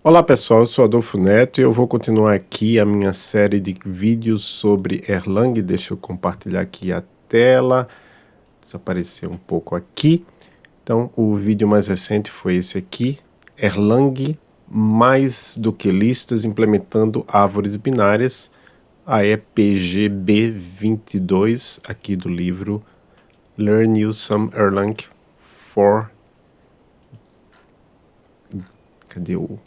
Olá pessoal, eu sou Adolfo Neto e eu vou continuar aqui a minha série de vídeos sobre Erlang. Deixa eu compartilhar aqui a tela, desapareceu um pouco aqui. Então o vídeo mais recente foi esse aqui, Erlang mais do que listas implementando árvores binárias, a EPGB22 aqui do livro Learn You Some Erlang for... Cadê o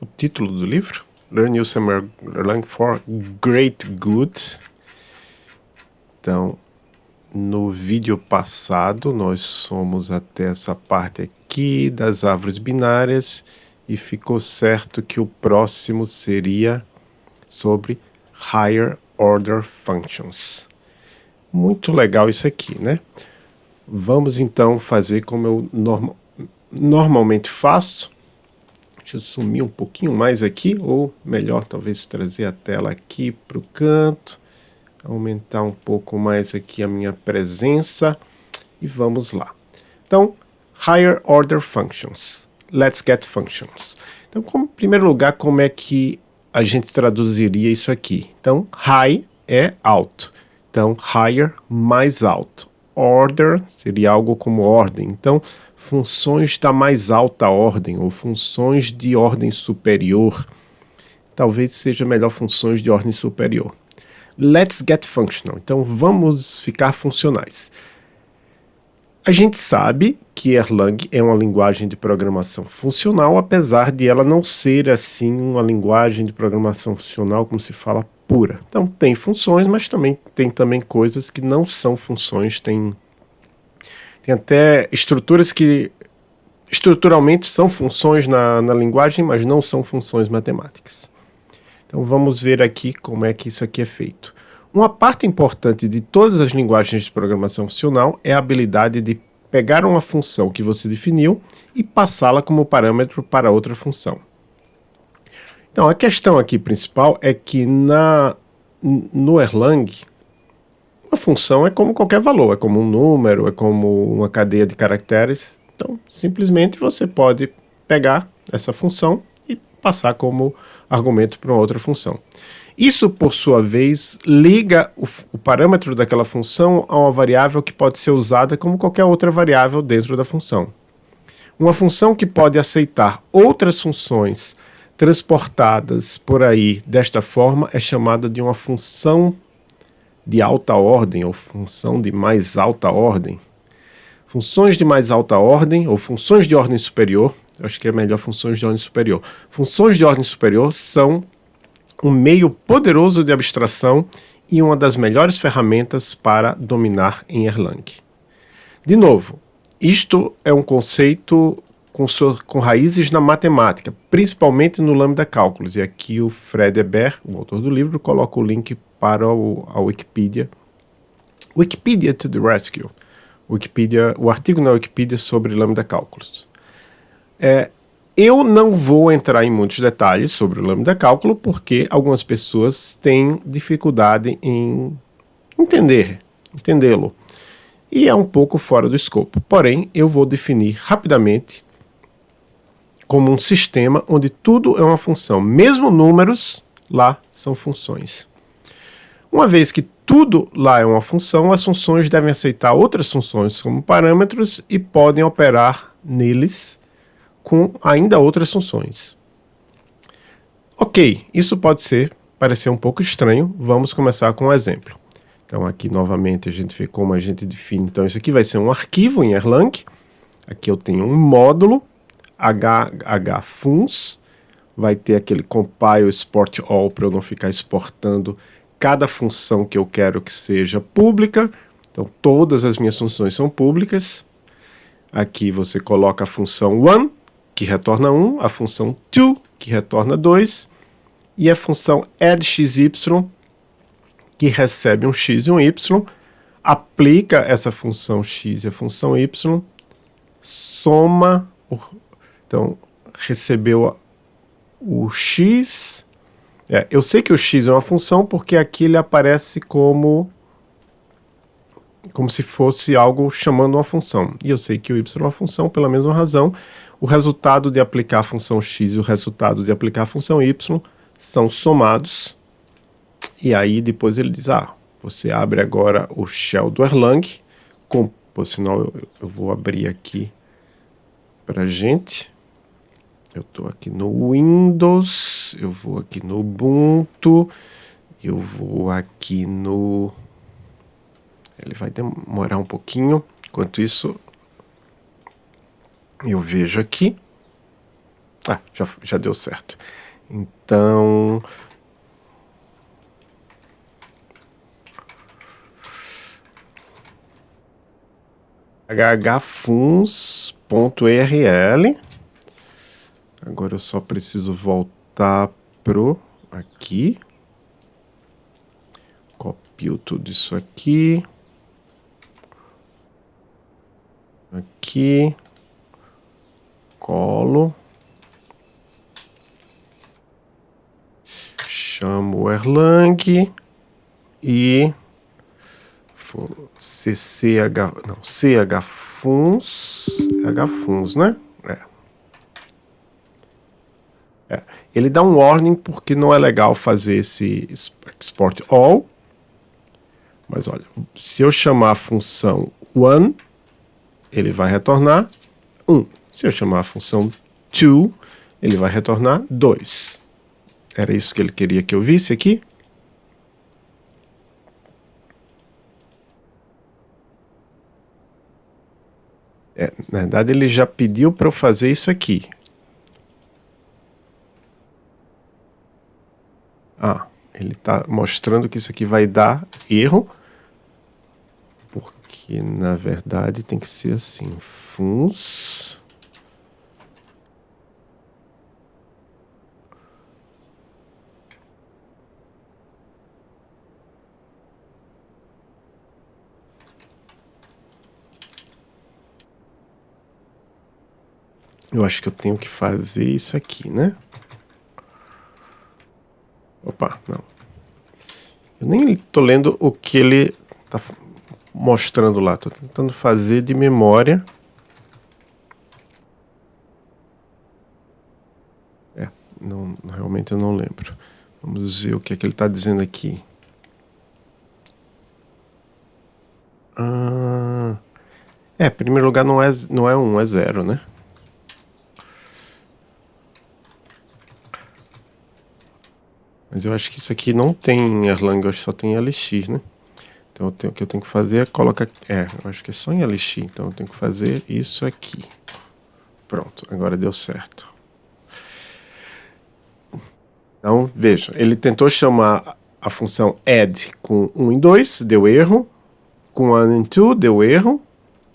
o título do livro, Learn Summer Erlang for Great Good. Então, no vídeo passado, nós somos até essa parte aqui das árvores binárias e ficou certo que o próximo seria sobre Higher Order Functions. Muito legal isso aqui, né? Vamos então fazer como eu norma normalmente faço. Deixa eu sumir um pouquinho mais aqui, ou melhor, talvez trazer a tela aqui para o canto, aumentar um pouco mais aqui a minha presença, e vamos lá. Então, Higher Order Functions. Let's get functions. Então, como, em primeiro lugar, como é que a gente traduziria isso aqui? Então, high é alto. Então, higher, mais alto. Order seria algo como ordem. Então, funções da mais alta ordem ou funções de ordem superior. Talvez seja melhor funções de ordem superior. Let's get functional. Então vamos ficar funcionais. A gente sabe que Erlang é uma linguagem de programação funcional, apesar de ela não ser assim uma linguagem de programação funcional como se fala pura. Então tem funções, mas também tem também coisas que não são funções, tem tem até estruturas que estruturalmente são funções na, na linguagem, mas não são funções matemáticas. Então vamos ver aqui como é que isso aqui é feito. Uma parte importante de todas as linguagens de programação funcional é a habilidade de pegar uma função que você definiu e passá-la como parâmetro para outra função. Então a questão aqui principal é que na, no Erlang uma função é como qualquer valor, é como um número, é como uma cadeia de caracteres. Então, simplesmente você pode pegar essa função e passar como argumento para uma outra função. Isso, por sua vez, liga o, o, parâmetro daquela função a uma variável que pode ser usada como qualquer outra variável dentro da função. Uma função que pode aceitar outras funções transportadas por aí desta forma é chamada de uma função de alta ordem ou função de mais alta ordem. Funções de mais alta ordem ou funções de ordem superior, acho que é melhor funções de ordem superior. Funções de ordem superior são um meio poderoso de abstração e uma das melhores ferramentas para dominar em Erlang. De novo, isto é um conceito com, sua, com raízes na matemática, principalmente no Lambda Cálculos. E aqui o Fred Eber, o autor do livro, coloca o link para o, a Wikipedia. Wikipedia to the Rescue. Wikipedia, o artigo na Wikipedia sobre Lambda Cálculos. É, eu não vou entrar em muitos detalhes sobre o Lambda Cálculo, porque algumas pessoas têm dificuldade em entender, entendê-lo. E é um pouco fora do escopo. Porém, eu vou definir rapidamente como um sistema onde tudo é uma função. Mesmo números, lá são funções. Uma vez que tudo lá é uma função, as funções devem aceitar outras funções como parâmetros e podem operar neles com ainda outras funções. Ok, isso pode ser, parecer um pouco estranho, vamos começar com um exemplo. Então aqui novamente a gente vê como a gente define, então isso aqui vai ser um arquivo em Erlang, aqui eu tenho um módulo, hfuns, vai ter aquele compile export all para eu não ficar exportando cada função que eu quero que seja pública. Então todas as minhas funções são públicas. Aqui você coloca a função one, que retorna 1, a função to, que retorna 2, e a função addxy, que recebe um x e um y, aplica essa função x e a função y, soma então, recebeu o x. É, eu sei que o x é uma função porque aqui ele aparece como... como se fosse algo chamando uma função. E eu sei que o y é uma função pela mesma razão. O resultado de aplicar a função x e o resultado de aplicar a função y são somados. E aí depois ele diz, ah, você abre agora o shell do Erlang, com, por sinal eu, eu vou abrir aqui para gente. Eu estou aqui no Windows, eu vou aqui no Ubuntu, eu vou aqui no... Ele vai demorar um pouquinho, enquanto isso eu vejo aqui. Ah, já, já deu certo. Então... hhfuns.url Agora eu só preciso voltar pro aqui. Copio tudo isso aqui. Aqui. Colo. Chamo Erlang e CCH, não, chfuns, hfuns, né? É. Ele dá um warning porque não é legal fazer esse export all. Mas olha, se eu chamar a função one, ele vai retornar 1. Um. Se eu chamar a função two, ele vai retornar 2. Era isso que ele queria que eu visse aqui? É, na verdade, ele já pediu para eu fazer isso aqui. Ah, ele está mostrando que isso aqui vai dar erro, porque na verdade tem que ser assim, funs... Eu acho que eu tenho que fazer isso aqui, né? Opa, não. Eu nem estou lendo o que ele está mostrando lá. Estou tentando fazer de memória. É, não, realmente eu não lembro. Vamos ver o que, é que ele está dizendo aqui. Ah, é, primeiro lugar não é, não é 1, um, é 0, né? Mas eu acho que isso aqui não tem Erlang, eu acho que só tem LX, né? Então tenho, o que eu tenho que fazer é colocar... É, eu acho que é só em LX, então eu tenho que fazer isso aqui. Pronto, agora deu certo. Então, veja, ele tentou chamar a função add com 1 em 2, deu erro. Com 1 em 2, deu erro.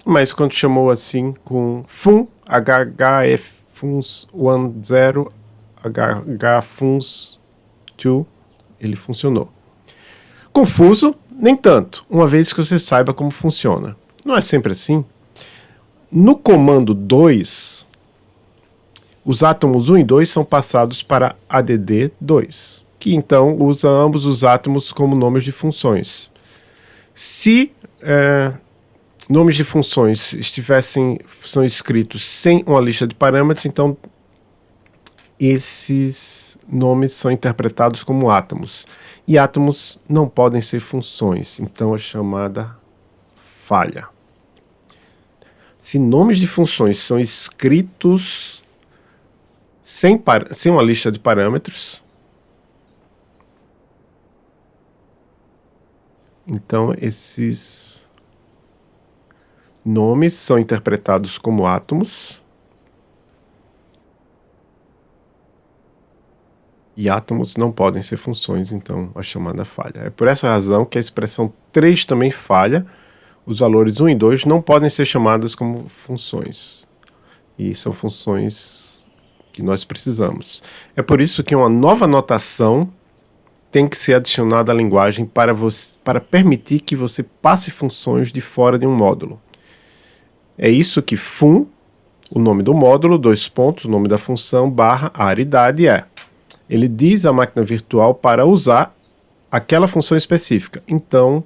Mas quando chamou assim com fun, hhfuns 1, 0, ele funcionou. Confuso? Nem tanto, uma vez que você saiba como funciona. Não é sempre assim. No comando 2, os átomos 1 e 2 são passados para ADD2, que então usa ambos os átomos como nomes de funções. Se é, nomes de funções estivessem são escritos sem uma lista de parâmetros, então esses nomes são interpretados como átomos. E átomos não podem ser funções, então é chamada falha. Se nomes de funções são escritos sem, sem uma lista de parâmetros, então esses nomes são interpretados como átomos, e átomos não podem ser funções, então a chamada falha. É por essa razão que a expressão 3 também falha, os valores 1 e 2 não podem ser chamadas como funções, e são funções que nós precisamos. É por isso que uma nova notação tem que ser adicionada à linguagem para, você, para permitir que você passe funções de fora de um módulo. É isso que fun, o nome do módulo, dois pontos, o nome da função, barra, aridade é ele diz à máquina virtual para usar aquela função específica. Então,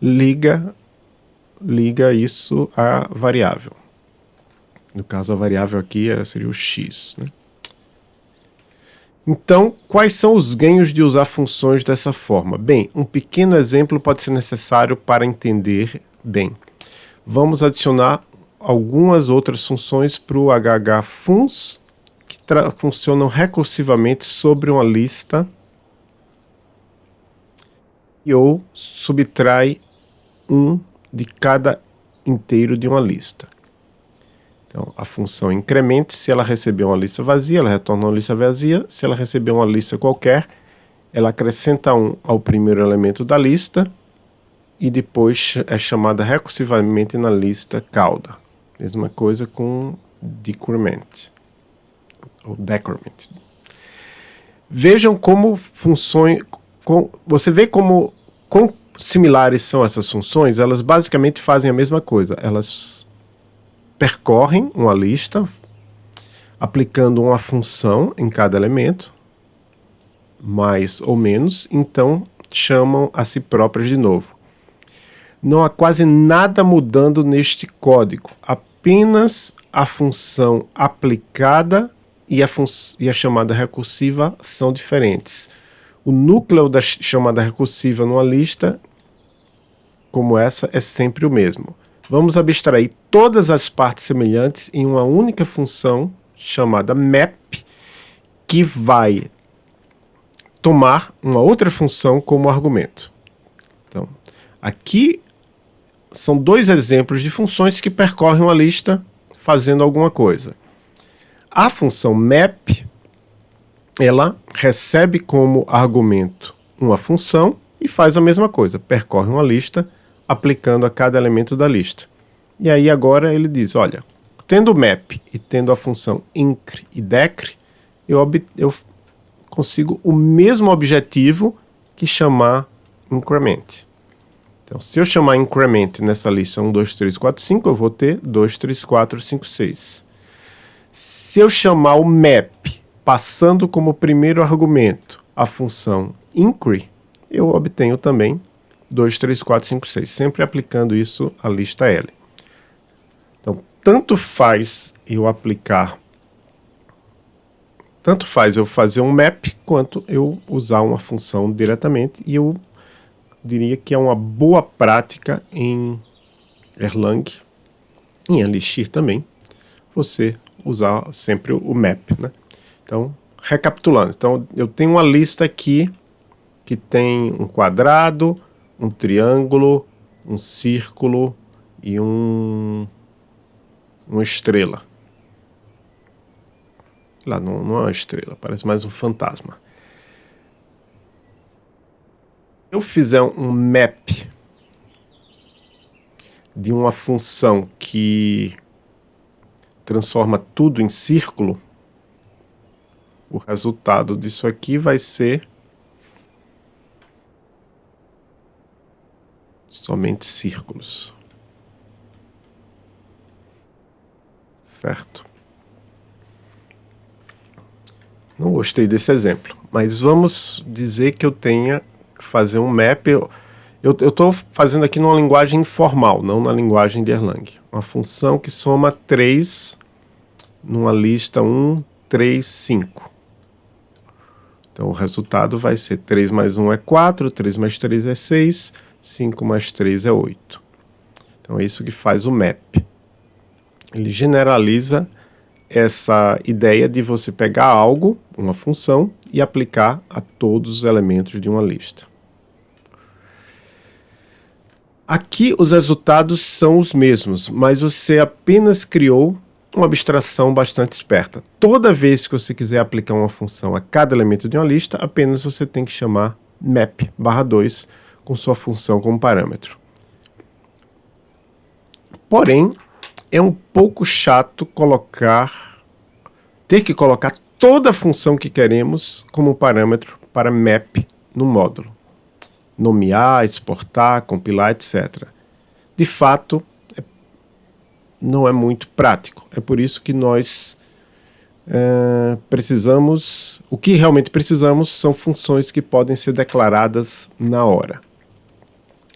liga liga isso à variável. No caso, a variável aqui é, seria o x. Né? Então, quais são os ganhos de usar funções dessa forma? Bem, um pequeno exemplo pode ser necessário para entender bem. Vamos adicionar algumas outras funções para o hhfuns, funcionam recursivamente sobre uma lista e ou subtrai um de cada inteiro de uma lista. Então, a função incremente, se ela receber uma lista vazia, ela retorna uma lista vazia. Se ela receber uma lista qualquer, ela acrescenta um ao primeiro elemento da lista e depois é chamada recursivamente na lista cauda. Mesma coisa com decrement decrement. Vejam como funções, com, você vê como com similares são essas funções, elas basicamente fazem a mesma coisa. Elas percorrem uma lista, aplicando uma função em cada elemento, mais ou menos, então chamam a si próprias de novo. Não há quase nada mudando neste código, apenas a função aplicada e a, e a chamada recursiva são diferentes. O núcleo da chamada recursiva numa lista como essa é sempre o mesmo. Vamos abstrair todas as partes semelhantes em uma única função chamada map, que vai tomar uma outra função como argumento. Então, aqui são dois exemplos de funções que percorrem uma lista fazendo alguma coisa. A função map, ela recebe como argumento uma função e faz a mesma coisa, percorre uma lista aplicando a cada elemento da lista. E aí agora ele diz, olha, tendo o map e tendo a função incre e decre, eu, eu consigo o mesmo objetivo que chamar increment. Então, se eu chamar increment nessa lista 1, 2, 3, 4, 5, eu vou ter 2, 3, 4, 5, 6. Se eu chamar o map passando como primeiro argumento a função incre, eu obtenho também 2, 3, 4, 5, 6, sempre aplicando isso à lista L. Então, tanto faz eu aplicar, tanto faz eu fazer um map, quanto eu usar uma função diretamente, e eu diria que é uma boa prática em Erlang, em Elixir também, você usar sempre o map, né? Então, recapitulando, então eu tenho uma lista aqui que tem um quadrado, um triângulo, um círculo e um, uma estrela. Lá não, não é uma estrela, parece mais um fantasma. eu fizer um map de uma função que transforma tudo em círculo, o resultado disso aqui vai ser somente círculos. Certo? Não gostei desse exemplo, mas vamos dizer que eu tenha que fazer um map. Eu estou fazendo aqui numa linguagem informal, não na linguagem de Erlang. Uma função que soma 3 numa lista 1, 3, 5. Então o resultado vai ser 3 mais 1 é 4, 3 mais 3 é 6, 5 mais 3 é 8. Então é isso que faz o map. Ele generaliza essa ideia de você pegar algo, uma função, e aplicar a todos os elementos de uma lista. Aqui os resultados são os mesmos, mas você apenas criou uma abstração bastante esperta. Toda vez que você quiser aplicar uma função a cada elemento de uma lista, apenas você tem que chamar map barra 2 com sua função como parâmetro. Porém, é um pouco chato colocar, ter que colocar toda a função que queremos como parâmetro para map no módulo. Nomear, exportar, compilar, etc. De fato, é, não é muito prático. É por isso que nós é, precisamos, o que realmente precisamos são funções que podem ser declaradas na hora.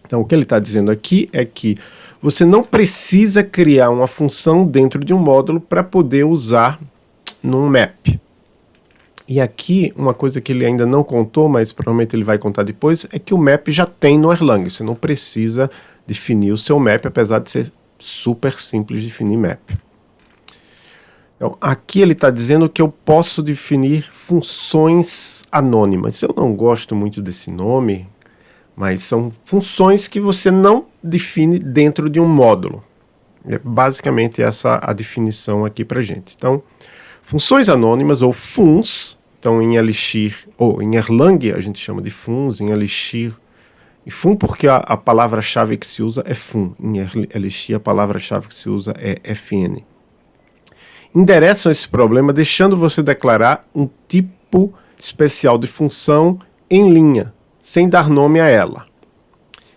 Então, o que ele está dizendo aqui é que você não precisa criar uma função dentro de um módulo para poder usar num map. E aqui, uma coisa que ele ainda não contou, mas provavelmente ele vai contar depois, é que o map já tem no Erlang. Você não precisa definir o seu map, apesar de ser super simples de definir map. Então, aqui ele está dizendo que eu posso definir funções anônimas. Eu não gosto muito desse nome, mas são funções que você não define dentro de um módulo. É basicamente essa a definição aqui para gente. Então, funções anônimas ou funs, então em Elixir, ou em Erlang a gente chama de funs, em Elixir, e fun porque a, a palavra-chave que se usa é fun, em Elixir a palavra-chave que se usa é fn endereçam esse problema deixando você declarar um tipo especial de função em linha, sem dar nome a ela.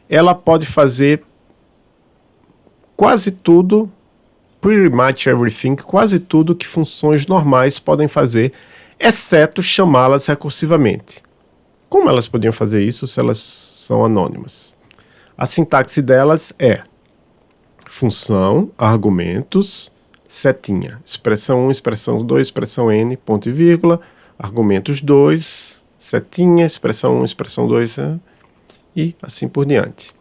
Ela pode fazer quase tudo, pretty much everything, quase tudo que funções normais podem fazer, exceto chamá-las recursivamente. Como elas podiam fazer isso se elas são anônimas? A sintaxe delas é função, argumentos, setinha. Expressão 1, expressão 2, expressão n, ponto e vírgula, argumentos 2, setinha, expressão 1, expressão 2, né? e assim por diante.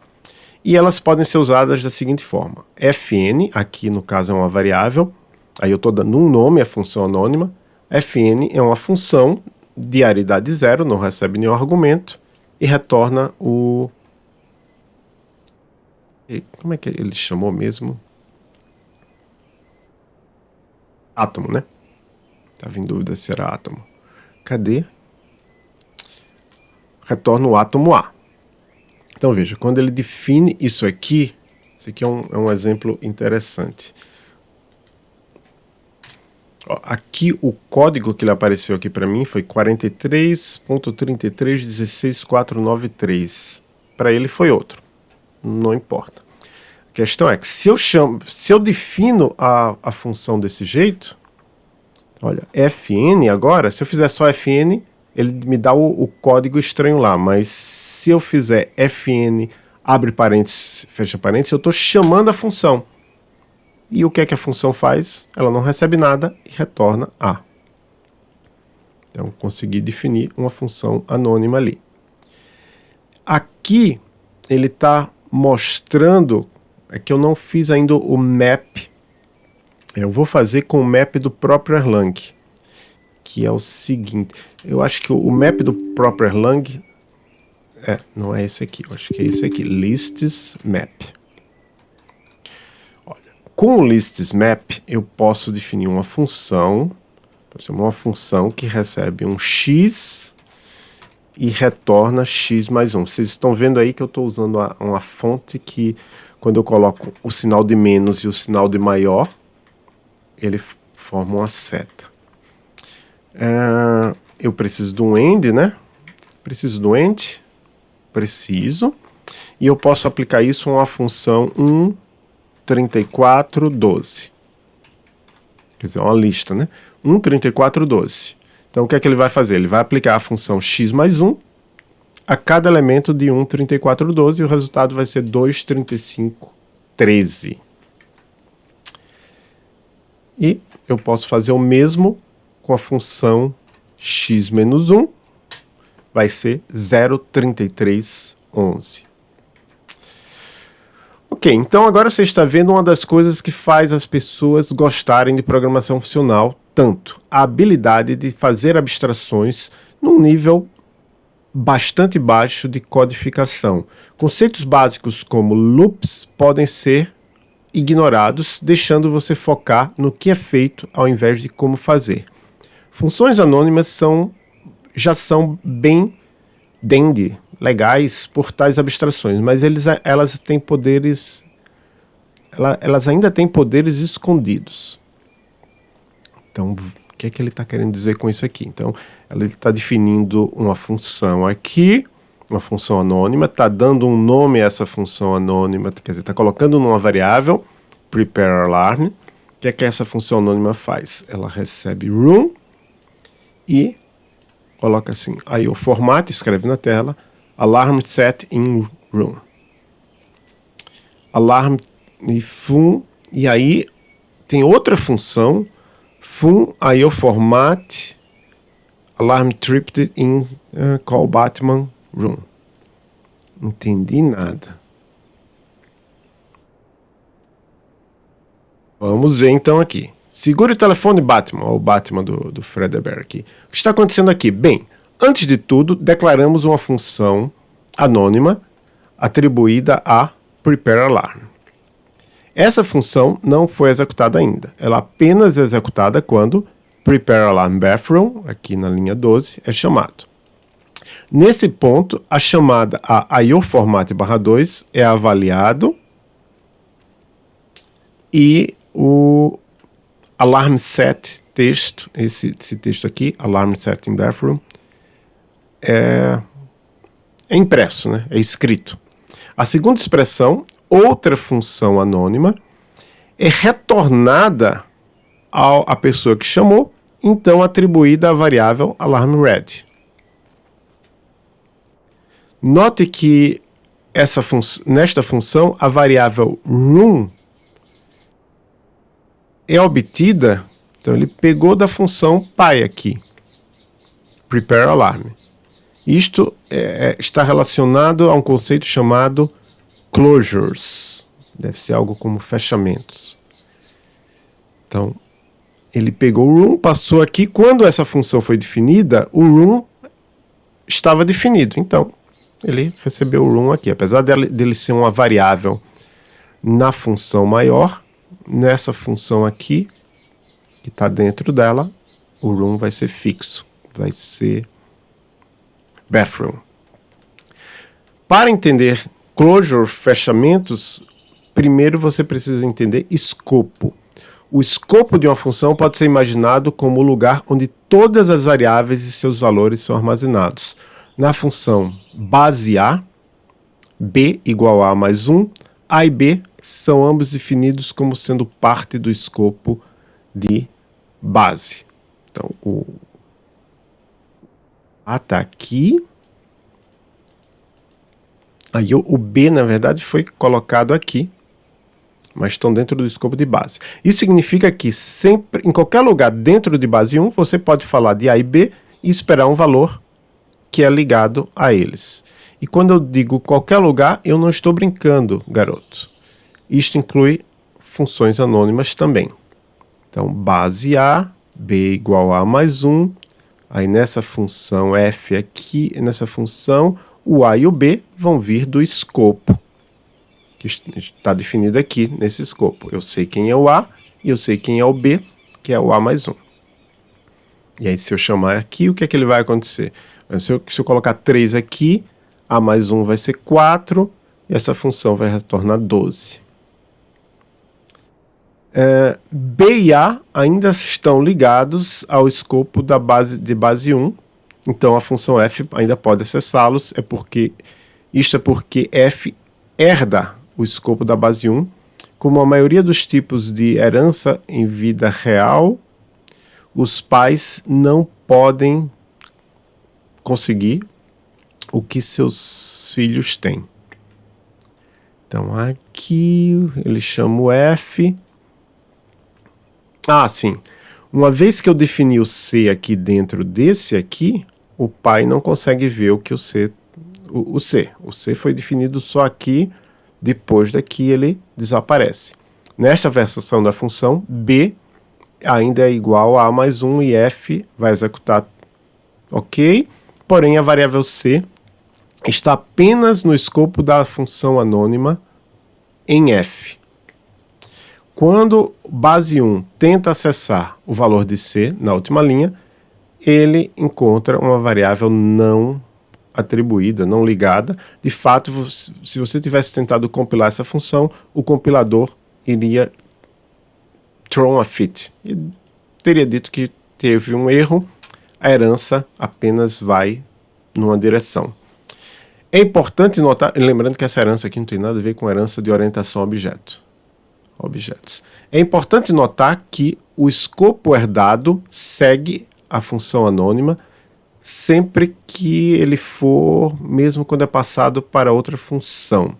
E elas podem ser usadas da seguinte forma. fn, aqui no caso é uma variável, aí eu estou dando um nome à função anônima. fn é uma função de aridade zero, não recebe nenhum argumento, e retorna o... Como é que ele chamou mesmo? átomo, né? Estava em dúvida se era átomo. Cadê? Retorna o átomo A. Então veja, quando ele define isso aqui, isso aqui é um, é um exemplo interessante. Ó, aqui o código que ele apareceu aqui para mim foi 43.33.16.493. Para ele foi outro. Não importa questão é que se eu, chamo, se eu defino a, a função desse jeito, olha, fn agora, se eu fizer só fn, ele me dá o, o código estranho lá, mas se eu fizer fn, abre parênteses, fecha parênteses, eu estou chamando a função. E o que é que a função faz? Ela não recebe nada e retorna A. Então, consegui definir uma função anônima ali. Aqui, ele está mostrando é que eu não fiz ainda o map. Eu vou fazer com o map do próprio Erlang, que é o seguinte. Eu acho que o map do próprio Erlang... É, não é esse aqui, eu acho que é esse aqui, lists map. Olha, com o lists map eu posso definir uma função, uma função que recebe um x e retorna x mais 1. Vocês estão vendo aí que eu estou usando uma, uma fonte que quando eu coloco o sinal de menos e o sinal de maior, ele forma uma seta. É, eu preciso de um end, né? Preciso do end, preciso, e eu posso aplicar isso a uma função 1, 34, 12. Quer dizer, uma lista, né? 1, 34, 12. Então, o que é que ele vai fazer? Ele vai aplicar a função x mais 1 a cada elemento de 1, 34, 12, e o resultado vai ser 2, 35, 13. E eu posso fazer o mesmo com a função x menos 1, vai ser 0,33, 11. Ok, então agora você está vendo uma das coisas que faz as pessoas gostarem de programação funcional tanto, a habilidade de fazer abstrações num nível bastante baixo de codificação. Conceitos básicos como loops podem ser ignorados, deixando você focar no que é feito ao invés de como fazer. Funções anônimas são, já são bem dandy, legais por tais abstrações, mas eles, elas têm poderes, elas ainda têm poderes escondidos. Então, o que é que ele está querendo dizer com isso aqui? Então, ele está definindo uma função aqui, uma função anônima, está dando um nome a essa função anônima, quer dizer, está colocando numa variável, prepare alarm, o que é que essa função anônima faz? Ela recebe room e coloca assim, aí o formato, escreve na tela, alarm set in room. Alarm e fun, e aí tem outra função, fun IO format alarm tripped in uh, call Batman room. Entendi nada. Vamos ver então aqui. Segure o telefone Batman, o Batman do, do Fredbear aqui. O que está acontecendo aqui? Bem, antes de tudo, declaramos uma função anônima atribuída a prepare alarm. Essa função não foi executada ainda. Ela apenas é executada quando prepare alarm bathroom, aqui na linha 12, é chamado. Nesse ponto, a chamada a IO format barra 2 é avaliado e o alarm set texto, esse, esse texto aqui, alarm set in bathroom, é, é impresso, né? é escrito. A segunda expressão, outra função anônima, é retornada à pessoa que chamou, então atribuída à variável alarmRed. Note que essa fun nesta função a variável room é obtida, então ele pegou da função pi aqui, prepare alarm. Isto é, é, está relacionado a um conceito chamado closures. Deve ser algo como fechamentos. Então, ele pegou o room, passou aqui. Quando essa função foi definida, o room estava definido. Então, ele recebeu o room aqui. Apesar dele, dele ser uma variável na função maior, nessa função aqui, que está dentro dela, o room vai ser fixo. Vai ser bathroom. Para entender closure, fechamentos, primeiro você precisa entender escopo. O escopo de uma função pode ser imaginado como o lugar onde todas as variáveis e seus valores são armazenados. Na função base A, B igual a mais 1, A e B são ambos definidos como sendo parte do escopo de base. Então, o A está aqui. Aí o B, na verdade, foi colocado aqui, mas estão dentro do escopo de base. Isso significa que sempre, em qualquer lugar dentro de base 1, você pode falar de A e B e esperar um valor que é ligado a eles. E quando eu digo qualquer lugar, eu não estou brincando, garoto. Isto inclui funções anônimas também. Então, base A, B igual a mais 1. Aí nessa função f aqui, nessa função, o A e o B vão vir do escopo, que está definido aqui nesse escopo. Eu sei quem é o A e eu sei quem é o B, que é o A mais 1. E aí se eu chamar aqui, o que é que ele vai acontecer? Se eu, se eu colocar 3 aqui, A mais 1 vai ser 4, e essa função vai retornar 12. É, B e A ainda estão ligados ao escopo da base, de base 1, então a função f ainda pode acessá-los, é porque isto é porque f herda o escopo da base 1, como a maioria dos tipos de herança em vida real, os pais não podem conseguir o que seus filhos têm. Então aqui ele chama o F. Ah, sim. Uma vez que eu defini o C aqui dentro desse aqui, o pai não consegue ver o que o C... O, o C. O C foi definido só aqui, depois daqui ele desaparece. Nesta versão da função, B ainda é igual a A mais 1 e F vai executar ok, porém a variável C está apenas no escopo da função anônima em F. Quando base 1 tenta acessar o valor de C na última linha, ele encontra uma variável não atribuída, não ligada. De fato, se você tivesse tentado compilar essa função, o compilador iria throw a fit. E teria dito que teve um erro, a herança apenas vai numa direção. É importante notar, lembrando que essa herança aqui não tem nada a ver com herança de orientação a objeto. Objetos. É importante notar que o escopo herdado segue a função anônima sempre que ele for, mesmo quando é passado para outra função.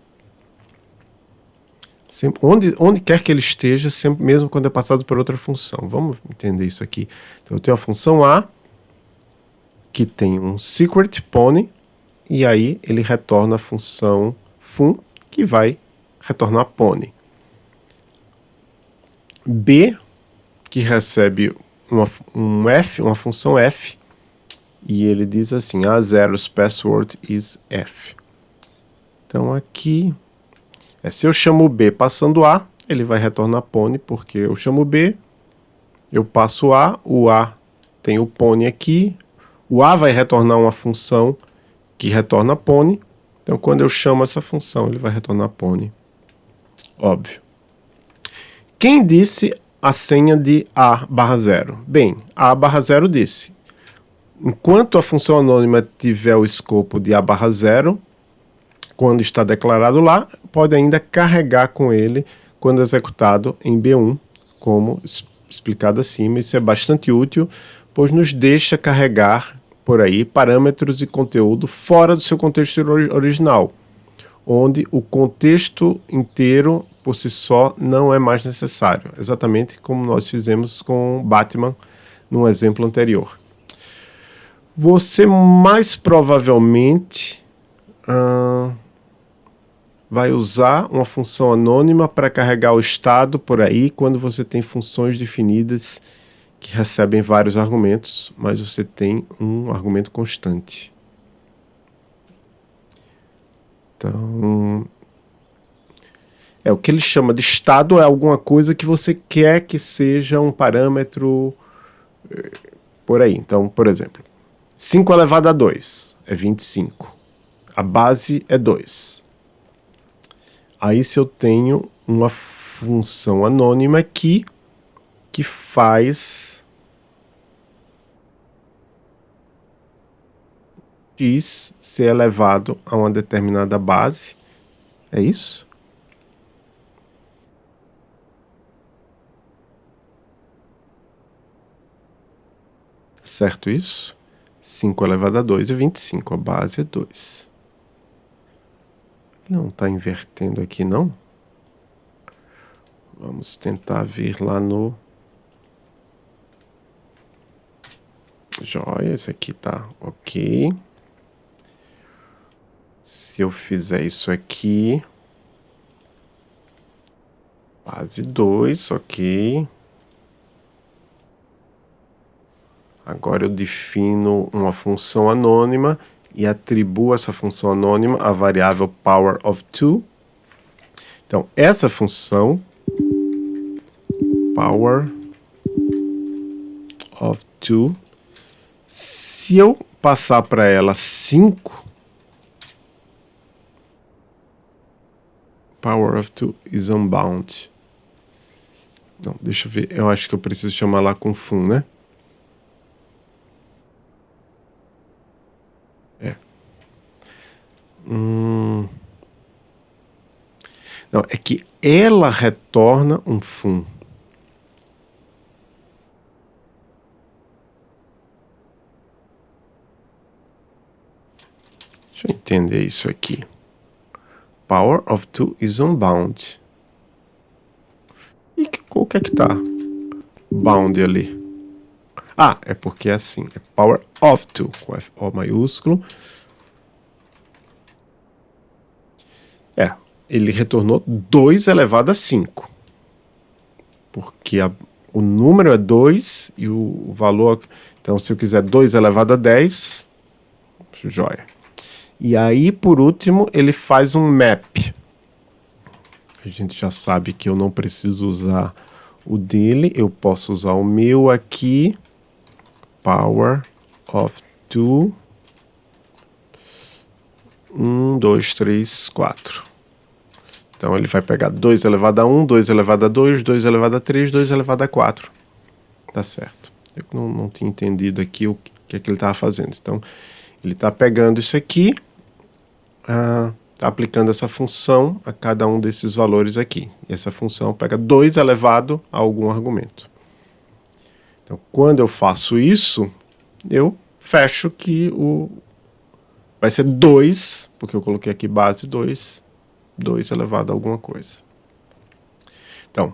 Sempre, onde, onde quer que ele esteja, sempre, mesmo quando é passado por outra função. Vamos entender isso aqui. Então, eu tenho a função A, que tem um secret pony, e aí ele retorna a função fun, que vai retornar pony. B, que recebe uma, um f, uma função f, e ele diz assim, a0's password is f. Então aqui, é, se eu chamo B passando A, ele vai retornar pony, porque eu chamo B, eu passo A, o A tem o pony aqui, o A vai retornar uma função que retorna pony, então quando eu chamo essa função, ele vai retornar pony. Óbvio. Quem disse a senha de A barra 0? Bem, A barra 0 disse, enquanto a função anônima tiver o escopo de A barra 0, quando está declarado lá, pode ainda carregar com ele quando executado em B1, como explicado acima. Isso é bastante útil, pois nos deixa carregar por aí parâmetros e conteúdo fora do seu contexto original, onde o contexto inteiro por si só não é mais necessário, exatamente como nós fizemos com Batman no exemplo anterior. Você mais provavelmente vai usar uma função anônima para carregar o estado por aí quando você tem funções definidas que recebem vários argumentos, mas você tem um argumento constante. Então, é o que ele chama de estado é alguma coisa que você quer que seja um parâmetro eh, por aí. Então, por exemplo, 5 elevado a 2 é 25. A base é 2. Aí se eu tenho uma função anônima aqui que faz x ser elevado a uma determinada base. É isso? Certo isso? 5 elevado a 2 é 25, a base é 2. Não está invertendo aqui, não? Vamos tentar vir lá no... Joia, esse aqui tá ok. Se eu fizer isso aqui... Base 2, ok. Agora eu defino uma função anônima e atribuo essa função anônima à variável power of 2. Então, essa função power of 2, se eu passar para ela 5, power of 2 is unbound. Não, deixa eu ver, eu acho que eu preciso chamar lá com fun, né? Hum... Não, é que ela retorna um fun. Deixa eu entender isso aqui. Power of two is unbound. E o que é que tá bound ali? Ah, é porque é assim, é power of two, com F O maiúsculo, É, ele retornou 2 elevado a 5. Porque a, o número é 2 e o, valor... Então, se eu quiser 2 elevado a 10, joia. E aí, por último, ele faz um map. A gente já sabe que eu não preciso usar o dele, eu posso usar o meu aqui, power of 2, 1, 2, 3, 4. Então ele vai pegar 2 elevado a 1, 2 elevado a 2, 2 elevado a 3, 2 elevado a 4. Tá certo. Eu não, não tinha entendido aqui o que é que ele estava fazendo. Então ele está pegando isso aqui, está ah, aplicando essa função a cada um desses valores aqui. E essa função pega 2 elevado a algum argumento. Então quando eu faço isso, eu fecho que o, vai ser 2, porque eu coloquei aqui base 2, 2 elevado a alguma coisa. Então,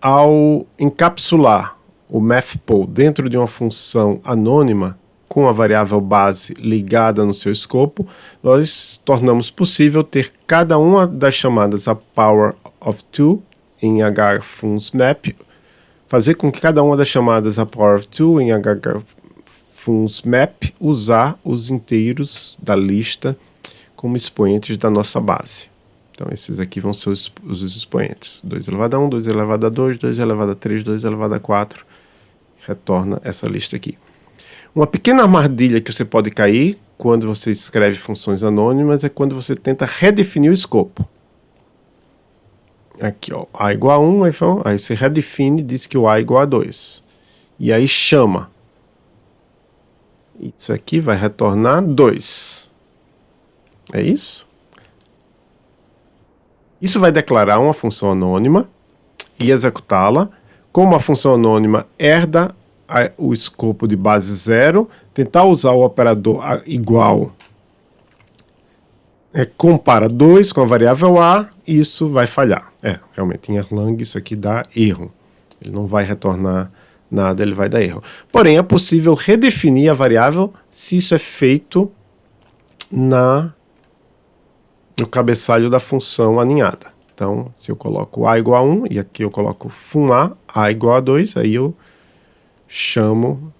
ao encapsular o mathpol dentro de uma função anônima com a variável base ligada no seu escopo, nós tornamos possível ter cada uma das chamadas a power of 2 em hfunsmap, fazer com que cada uma das chamadas a power of 2 em hfunsmap usar os inteiros da lista como expoentes da nossa base. Então esses aqui vão ser os, os expoentes. 2 elevado a 1, 2 elevado a 2, 2 elevado a 3, 2 elevado a 4. Retorna essa lista aqui. Uma pequena armadilha que você pode cair quando você escreve funções anônimas é quando você tenta redefinir o escopo. Aqui, ó, A igual a 1, aí, você redefine, diz que o A é igual a 2. E aí chama. Isso aqui vai retornar 2. É isso? Isso vai declarar uma função anônima e executá-la. Como a função anônima herda o escopo de base zero, tentar usar o operador igual é, compara 2 com a variável A, isso vai falhar. É, realmente, em Erlang isso aqui dá erro. Ele não vai retornar nada, ele vai dar erro. Porém, é possível redefinir a variável se isso é feito na no cabeçalho da função aninhada. Então, se eu coloco A igual a 1, e aqui eu coloco fun A, A igual a 2, aí eu chamo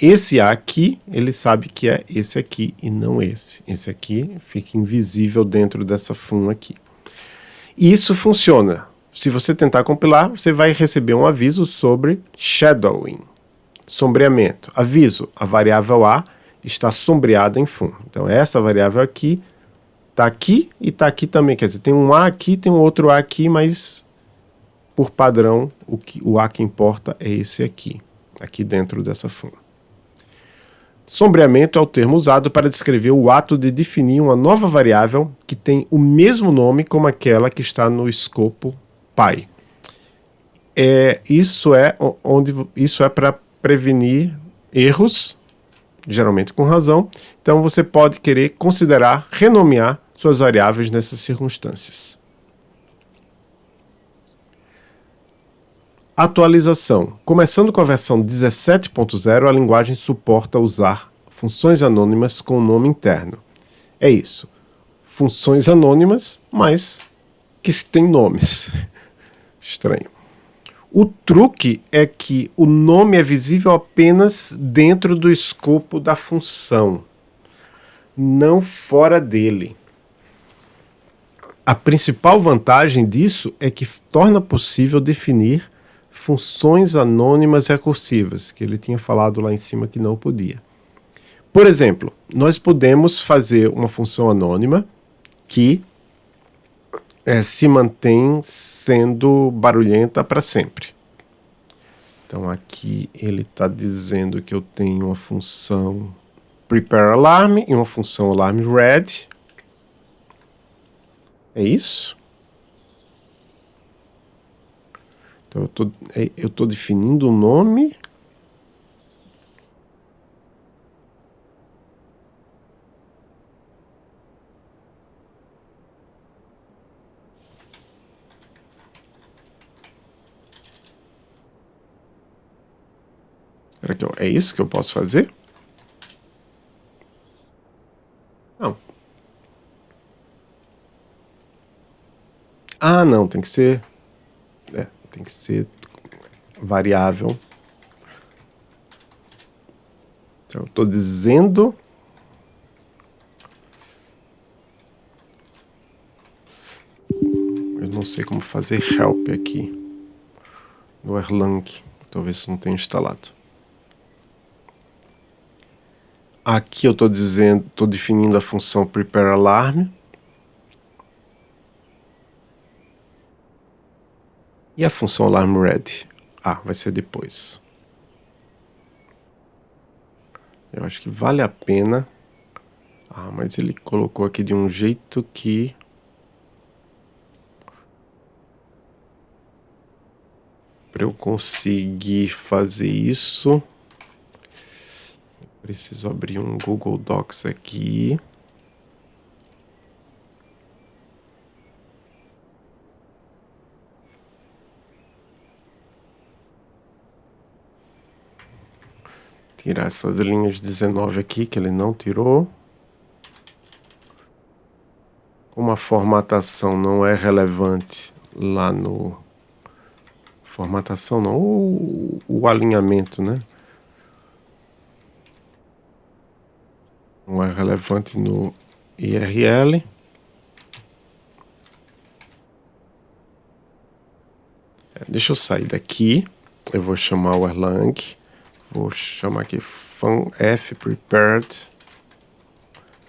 esse A aqui, ele sabe que é esse aqui e não esse. Esse aqui fica invisível dentro dessa fun aqui. E isso funciona. Se você tentar compilar, você vai receber um aviso sobre shadowing, sombreamento. Aviso, a variável A está sombreada em fun. Então essa variável aqui está aqui e está aqui também. Quer dizer, tem um A aqui, tem um outro A aqui, mas por padrão o, que, o A que importa é esse aqui, aqui dentro dessa fun. Sombreamento é o termo usado para descrever o ato de definir uma nova variável que tem o mesmo nome como aquela que está no escopo pai. É, isso é onde isso é para prevenir erros geralmente com razão, então você pode querer considerar renomear suas variáveis nessas circunstâncias. Atualização. Começando com a versão 17.0, a linguagem suporta usar funções anônimas com nome interno. É isso. Funções anônimas, mas que têm nomes. Estranho. O truque é que o nome é visível apenas dentro do escopo da função, não fora dele. A principal vantagem disso é que torna possível definir funções anônimas recursivas, que ele tinha falado lá em cima que não podia. Por exemplo, nós podemos fazer uma função anônima que é, se mantém sendo barulhenta para sempre. Então aqui ele está dizendo que eu tenho uma função prepare alarm e uma função alarm red. É isso? Então eu é, tô definindo o nome Será que eu, é isso que eu posso fazer? Não. Ah, não, tem que ser... É, tem que ser variável. Então, eu estou dizendo... Eu não sei como fazer help aqui no Erlang. Talvez não tenha instalado. Aqui eu estou dizendo, estou definindo a função prepare alarm. E a função alarm ready? Ah, vai ser depois. Eu acho que vale a pena. Ah, mas ele colocou aqui de um jeito que... Para eu conseguir fazer isso... Preciso abrir um Google Docs aqui. Tirar essas linhas 19 aqui que ele não tirou. Como a formatação não é relevante lá no... Formatação não, o, o alinhamento, né? Não é relevante no IRL. É, deixa eu sair daqui. Eu vou chamar o Erlang. Vou chamar aqui f prepared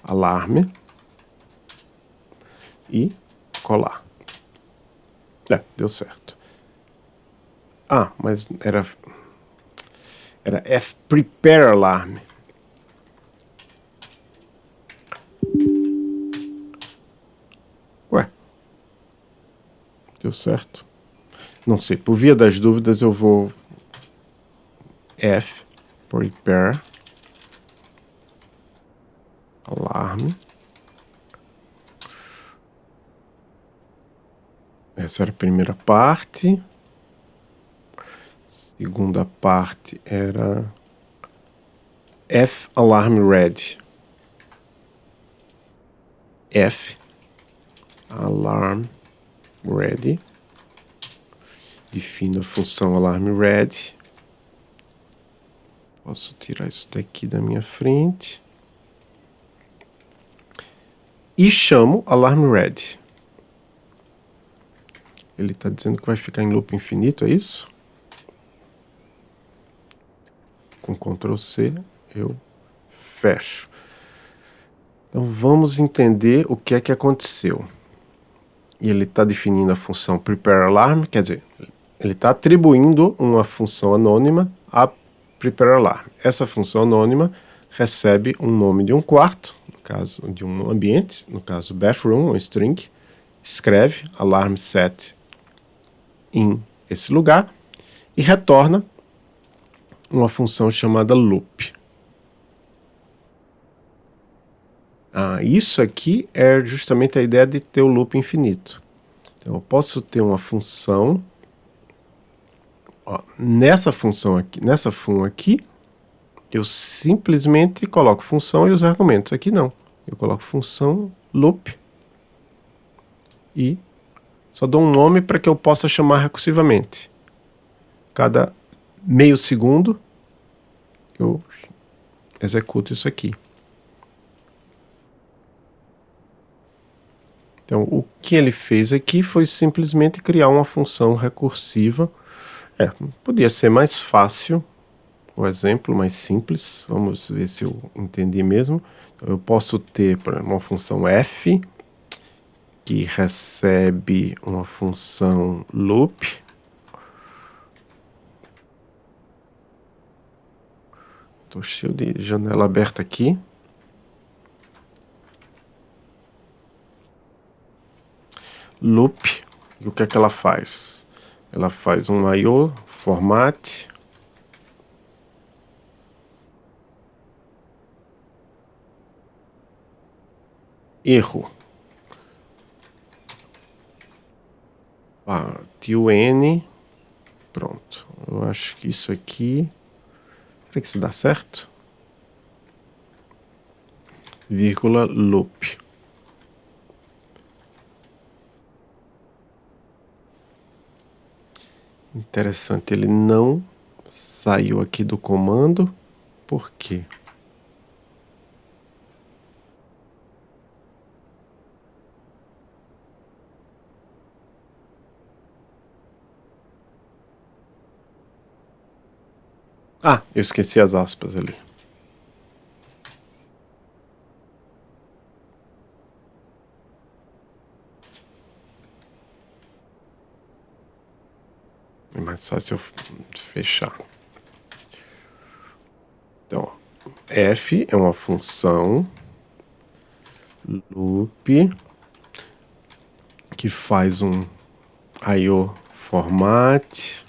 alarme e colar. É, deu certo. Ah, mas era era f prepare alarme. Deu certo. Não sei, por via das dúvidas eu vou F prepare alarme. Essa era a primeira parte. Segunda parte era F alarm red. F alarm ready. Defino a função alarm red. Posso tirar isso daqui da minha frente. E chamo alarm red. Ele está dizendo que vai ficar em loop infinito, é isso? Com Ctrl C eu fecho. Então vamos entender o que é que aconteceu. E ele está definindo a função prepareAlarm, quer dizer, ele está atribuindo uma função anônima a prepareAlarm. Essa função anônima recebe um nome de um quarto, no caso de um ambiente, no caso bathroom, um string, escreve alarm set em esse lugar e retorna uma função chamada loop. Ah, isso aqui é justamente a ideia de ter o loop infinito. Então, eu posso ter uma função, ó, nessa função aqui, nessa fun aqui, eu simplesmente coloco função e os argumentos. Aqui não, eu coloco função loop e só dou um nome para que eu possa chamar recursivamente. Cada meio segundo eu executo isso aqui. Então, o que ele fez aqui foi simplesmente criar uma função recursiva. É, podia ser mais fácil, o exemplo mais simples. Vamos ver se eu entendi mesmo. Eu posso ter uma função f, que recebe uma função loop, Estou cheio de janela aberta aqui. Loop, e o que é que ela faz? Ela faz um I.O. format erro. Ah, tun, pronto. Eu acho que isso aqui, será que isso dá certo? Vírgula loop. Interessante, ele não saiu aqui do comando, por quê? Ah, eu esqueci as aspas ali. É mais fácil eu fechar. Então, f é uma função loop que faz um IO format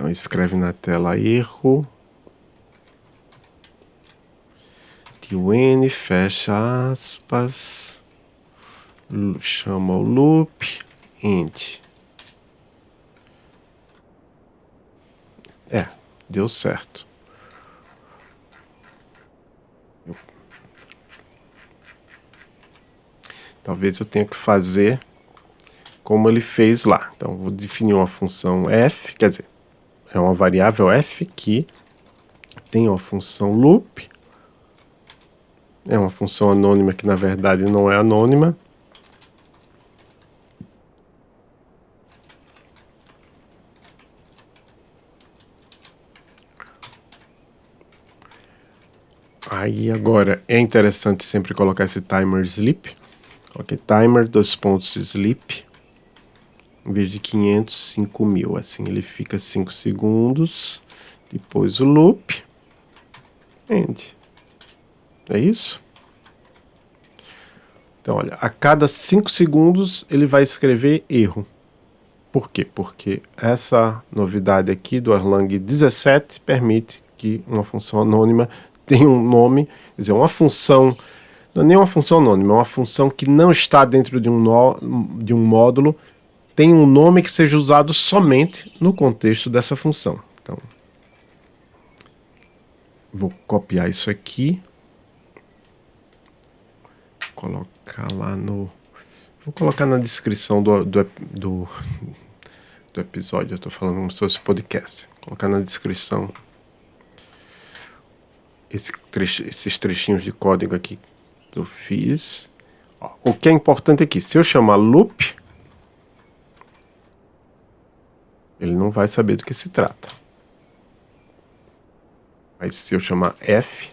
então escreve na tela erro. Tune, fecha aspas. Chama o loop. Int. É, deu certo. Talvez eu tenha que fazer como ele fez lá. Então, vou definir uma função f, quer dizer, é uma variável f que tem uma função loop, é uma função anônima que na verdade não é anônima, Aí agora é interessante sempre colocar esse timer sleep. Ok, timer, dois pontos sleep. Em vez de 500, 5000. Assim ele fica 5 segundos. Depois o loop. End. É isso? Então, olha, a cada 5 segundos ele vai escrever erro. Por quê? Porque essa novidade aqui do Erlang 17 permite que uma função anônima tem um nome, quer dizer, uma função, não é nem uma função anônima, é uma função que não está dentro de um, no, de um módulo, tem um nome que seja usado somente no contexto dessa função. Então, vou copiar isso aqui, colocar lá no... Vou colocar na descrição do, do, do, do episódio, eu estou falando como se fosse podcast. Colocar na descrição esse trecho, esses trechinhos de código aqui que eu fiz. O que é importante aqui, se eu chamar loop, ele não vai saber do que se trata. Mas se eu chamar f,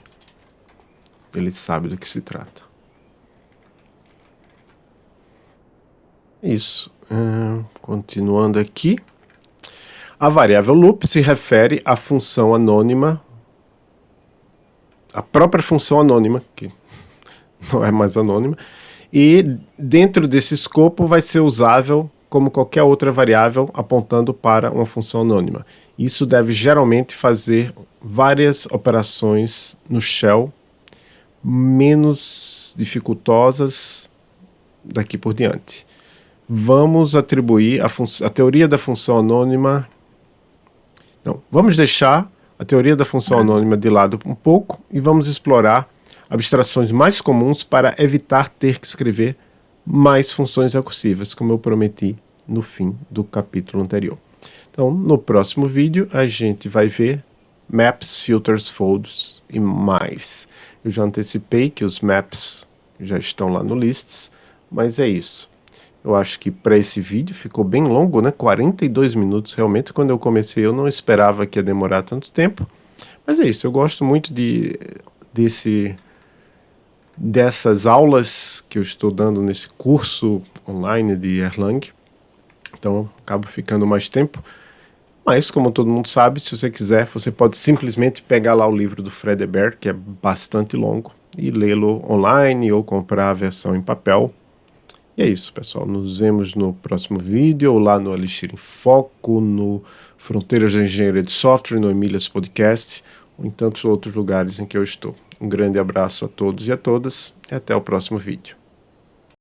ele sabe do que se trata. Isso. Continuando aqui. A variável loop se refere à função anônima a própria função anônima, que não é mais anônima, e dentro desse escopo vai ser usável como qualquer outra variável apontando para uma função anônima. Isso deve geralmente fazer várias operações no shell menos dificultosas daqui por diante. Vamos atribuir a, a teoria da função anônima... Não, vamos deixar a teoria da função anônima de lado um pouco e vamos explorar abstrações mais comuns para evitar ter que escrever mais funções recursivas, como eu prometi no fim do capítulo anterior. Então, no próximo vídeo, a gente vai ver maps, filters, folds e mais. Eu já antecipei que os maps já estão lá no lists, mas é isso. Eu acho que para esse vídeo ficou bem longo, né? 42 minutos realmente. Quando eu comecei eu não esperava que ia demorar tanto tempo. Mas é isso, eu gosto muito de, desse, dessas aulas que eu estou dando nesse curso online de Erlang. Então acabo ficando mais tempo. Mas, como todo mundo sabe, se você quiser, você pode simplesmente pegar lá o livro do Fred que é bastante longo, e lê-lo online ou comprar a versão em papel. E é isso, pessoal. Nos vemos no próximo vídeo, ou lá no Elixir em Foco, no Fronteiras da Engenharia de Software, no Emílias Podcast, ou em tantos outros lugares em que eu estou. Um grande abraço a todos e a todas, e até o próximo vídeo.